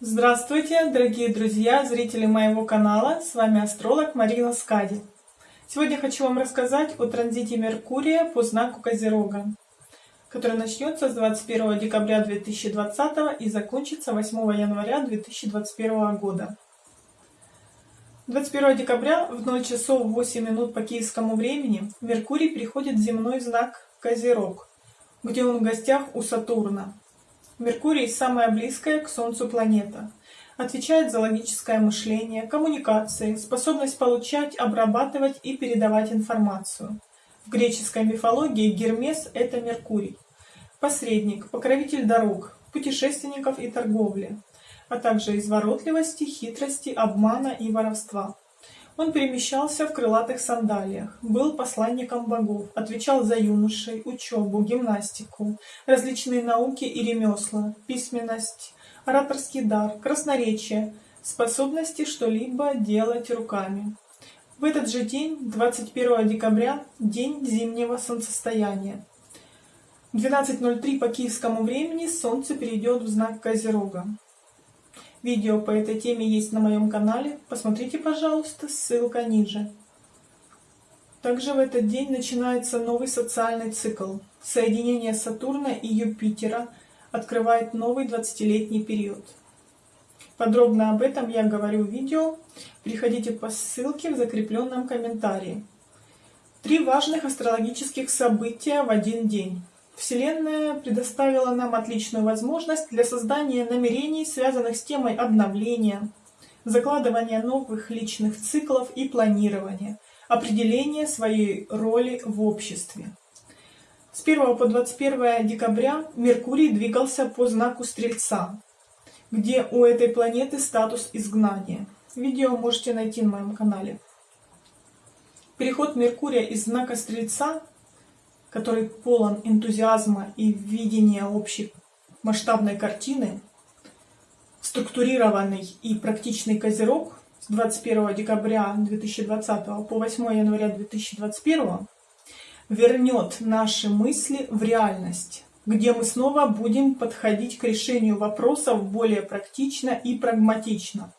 Здравствуйте, дорогие друзья, зрители моего канала. С вами астролог Марина Скади. Сегодня хочу вам рассказать о транзите Меркурия по знаку Козерога, который начнется с 21 декабря 2020 и закончится 8 января 2021 года. 21 декабря в 0 часов 8 минут по киевскому времени Меркурий переходит в земной знак Козерог, где он в гостях у Сатурна. Меркурий – самая близкая к Солнцу планета. Отвечает за логическое мышление, коммуникации, способность получать, обрабатывать и передавать информацию. В греческой мифологии Гермес – это Меркурий. Посредник, покровитель дорог, путешественников и торговли, а также изворотливости, хитрости, обмана и воровства. Он перемещался в крылатых сандалиях, был посланником богов, отвечал за юношей, учебу, гимнастику, различные науки и ремесла, письменность, ораторский дар, красноречие, способности что-либо делать руками. В этот же день, 21 декабря, день зимнего солнцестояния. В 12.03 по киевскому времени Солнце перейдет в знак Козерога. Видео по этой теме есть на моем канале. Посмотрите, пожалуйста, ссылка ниже. Также в этот день начинается новый социальный цикл. Соединение Сатурна и Юпитера открывает новый 20-летний период. Подробно об этом я говорю в видео. Переходите по ссылке в закрепленном комментарии. Три важных астрологических события в один день. Вселенная предоставила нам отличную возможность для создания намерений, связанных с темой обновления, закладывания новых личных циклов и планирования, определения своей роли в обществе. С 1 по 21 декабря Меркурий двигался по знаку Стрельца, где у этой планеты статус изгнания. Видео можете найти на моем канале. Переход Меркурия из знака Стрельца который полон энтузиазма и видения общей масштабной картины, структурированный и практичный козерог с 21 декабря 2020 по 8 января 2021 вернет наши мысли в реальность, где мы снова будем подходить к решению вопросов более практично и прагматично,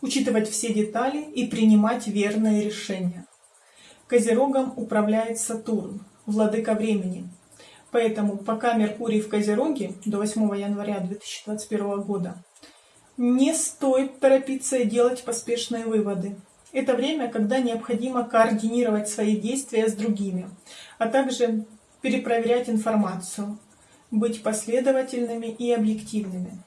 учитывать все детали и принимать верные решения. Козерогом управляет Сатурн, владыка времени. Поэтому пока Меркурий в Козероге до 8 января 2021 года, не стоит торопиться и делать поспешные выводы. Это время, когда необходимо координировать свои действия с другими, а также перепроверять информацию, быть последовательными и объективными.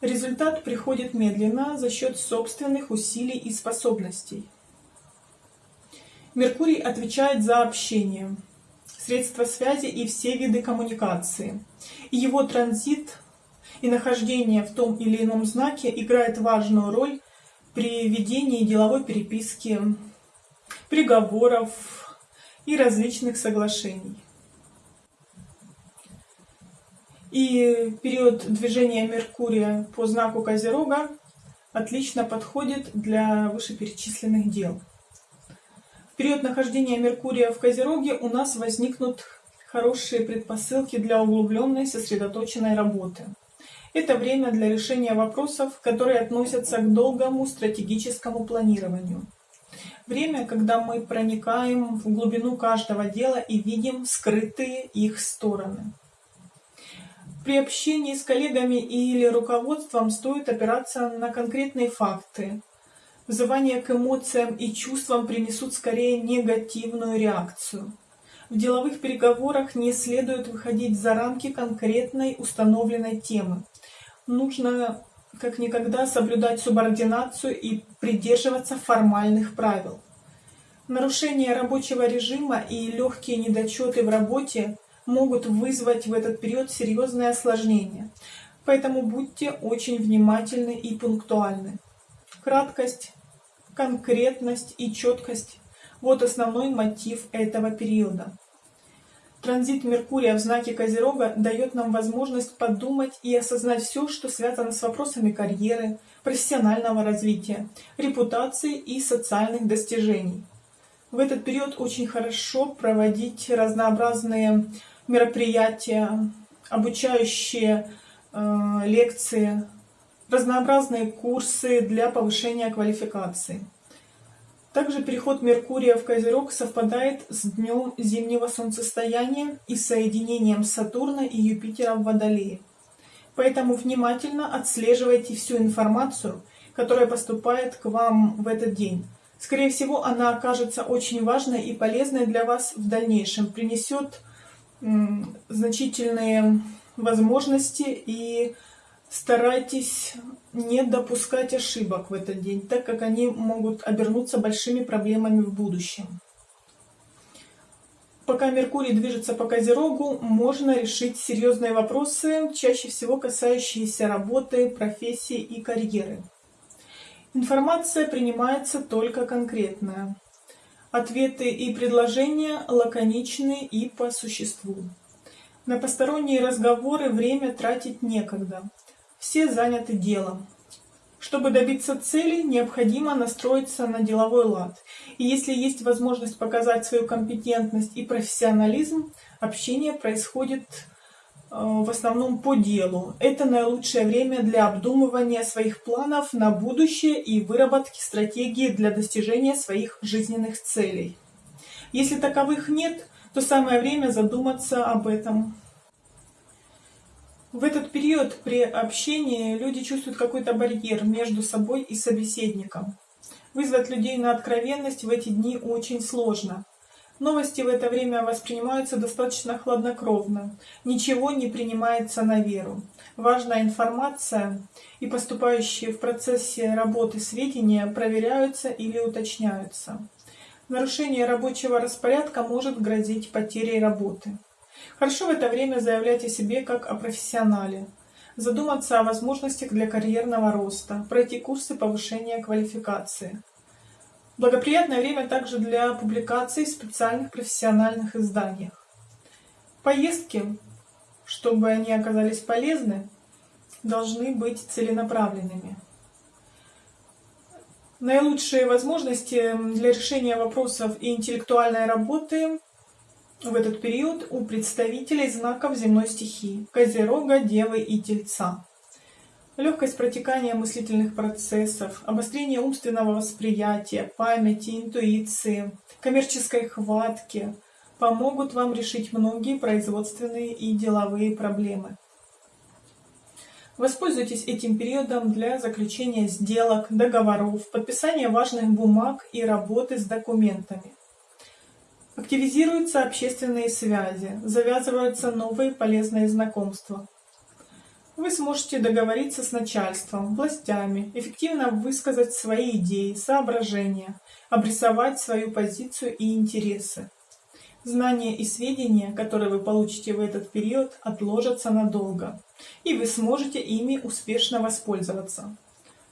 Результат приходит медленно за счет собственных усилий и способностей. Меркурий отвечает за общение, средства связи и все виды коммуникации. Его транзит и нахождение в том или ином знаке играет важную роль при ведении деловой переписки, приговоров и различных соглашений. И период движения Меркурия по знаку Козерога отлично подходит для вышеперечисленных дел период нахождения Меркурия в Козероге у нас возникнут хорошие предпосылки для углубленной сосредоточенной работы. Это время для решения вопросов, которые относятся к долгому стратегическому планированию. Время, когда мы проникаем в глубину каждого дела и видим скрытые их стороны. При общении с коллегами или руководством стоит опираться на конкретные факты, Взывание к эмоциям и чувствам принесут скорее негативную реакцию. В деловых переговорах не следует выходить за рамки конкретной установленной темы. Нужно как никогда соблюдать субординацию и придерживаться формальных правил. Нарушение рабочего режима и легкие недочеты в работе могут вызвать в этот период серьезные осложнения. Поэтому будьте очень внимательны и пунктуальны. Краткость, конкретность и четкость – вот основной мотив этого периода. Транзит Меркурия в знаке Козерога дает нам возможность подумать и осознать все, что связано с вопросами карьеры, профессионального развития, репутации и социальных достижений. В этот период очень хорошо проводить разнообразные мероприятия, обучающие э, лекции, разнообразные курсы для повышения квалификации. Также переход Меркурия в Козерог совпадает с днем зимнего солнцестояния и соединением Сатурна и Юпитера в Водолее. Поэтому внимательно отслеживайте всю информацию, которая поступает к вам в этот день. Скорее всего, она окажется очень важной и полезной для вас в дальнейшем, принесет значительные возможности и старайтесь не допускать ошибок в этот день, так как они могут обернуться большими проблемами в будущем. Пока Меркурий движется по Козерогу, можно решить серьезные вопросы, чаще всего касающиеся работы, профессии и карьеры. Информация принимается только конкретная. Ответы и предложения лаконичны и по существу. На посторонние разговоры время тратить некогда. Все заняты делом. Чтобы добиться цели, необходимо настроиться на деловой лад. И если есть возможность показать свою компетентность и профессионализм, общение происходит э, в основном по делу. Это наилучшее время для обдумывания своих планов на будущее и выработки стратегии для достижения своих жизненных целей. Если таковых нет, то самое время задуматься об этом. В этот период при общении люди чувствуют какой-то барьер между собой и собеседником. Вызвать людей на откровенность в эти дни очень сложно. Новости в это время воспринимаются достаточно хладнокровно. Ничего не принимается на веру. Важная информация и поступающие в процессе работы сведения проверяются или уточняются. Нарушение рабочего распорядка может грозить потерей работы. Хорошо в это время заявлять о себе как о профессионале, задуматься о возможностях для карьерного роста, пройти курсы повышения квалификации. Благоприятное время также для публикаций в специальных профессиональных изданиях. Поездки, чтобы они оказались полезны, должны быть целенаправленными. Наилучшие возможности для решения вопросов и интеллектуальной работы в этот период у представителей знаков земной стихии – Козерога, Девы и Тельца. Легкость протекания мыслительных процессов, обострение умственного восприятия, памяти, интуиции, коммерческой хватки помогут вам решить многие производственные и деловые проблемы. Воспользуйтесь этим периодом для заключения сделок, договоров, подписания важных бумаг и работы с документами. Активизируются общественные связи, завязываются новые полезные знакомства. Вы сможете договориться с начальством, властями, эффективно высказать свои идеи, соображения, обрисовать свою позицию и интересы. Знания и сведения, которые вы получите в этот период, отложатся надолго, и вы сможете ими успешно воспользоваться.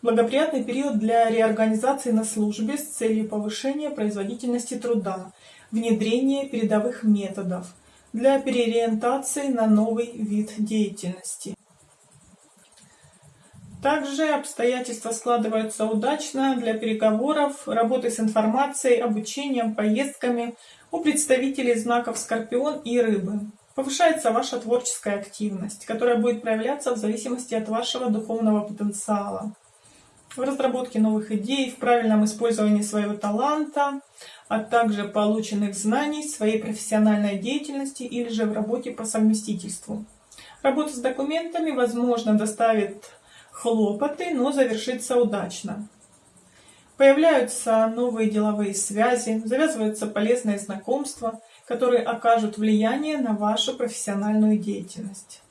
Благоприятный период для реорганизации на службе с целью повышения производительности труда внедрение передовых методов для переориентации на новый вид деятельности. Также обстоятельства складываются удачно для переговоров, работы с информацией, обучением, поездками у представителей знаков Скорпион и Рыбы. Повышается ваша творческая активность, которая будет проявляться в зависимости от вашего духовного потенциала в разработке новых идей, в правильном использовании своего таланта, а также полученных знаний, своей профессиональной деятельности или же в работе по совместительству. Работа с документами, возможно, доставит хлопоты, но завершится удачно. Появляются новые деловые связи, завязываются полезные знакомства, которые окажут влияние на вашу профессиональную деятельность.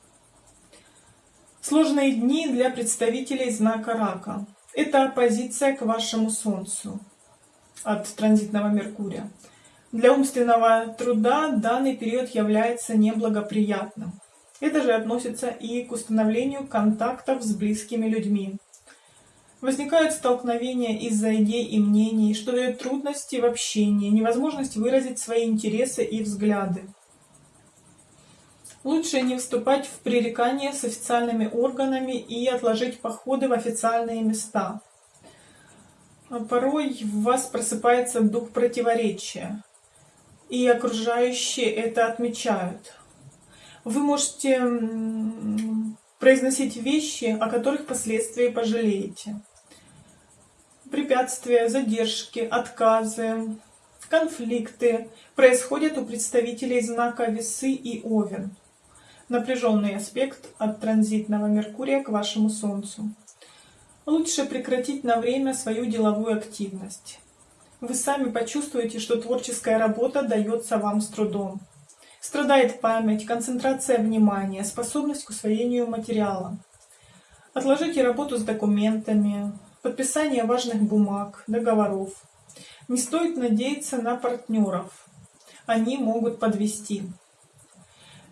Сложные дни для представителей знака Рака. Это оппозиция к вашему Солнцу от транзитного Меркурия. Для умственного труда данный период является неблагоприятным. Это же относится и к установлению контактов с близкими людьми. Возникают столкновения из-за идей и мнений, что дает трудности в общении, невозможность выразить свои интересы и взгляды. Лучше не вступать в пререкания с официальными органами и отложить походы в официальные места. А порой в вас просыпается дух противоречия, и окружающие это отмечают. Вы можете произносить вещи, о которых впоследствии пожалеете. Препятствия, задержки, отказы, конфликты происходят у представителей знака Весы и Овен. Напряженный аспект от транзитного Меркурия к вашему Солнцу. Лучше прекратить на время свою деловую активность. Вы сами почувствуете, что творческая работа дается вам с трудом. Страдает память, концентрация внимания, способность к усвоению материала. Отложите работу с документами, подписание важных бумаг, договоров. Не стоит надеяться на партнеров. Они могут подвести.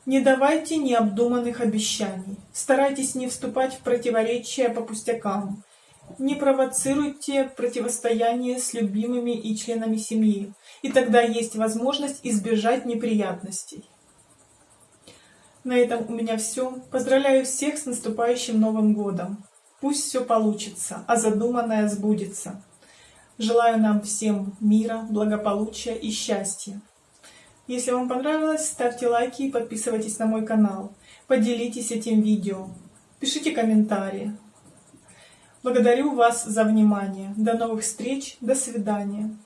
Не давайте необдуманных обещаний. Старайтесь не вступать в противоречия по пустякам. Не провоцируйте противостояние с любимыми и членами семьи, и тогда есть возможность избежать неприятностей. На этом у меня все. Поздравляю всех с наступающим Новым Годом. Пусть все получится, а задуманное сбудется. Желаю нам всем мира, благополучия и счастья. Если вам понравилось, ставьте лайки и подписывайтесь на мой канал. Поделитесь этим видео. Пишите комментарии. Благодарю вас за внимание. До новых встреч. До свидания.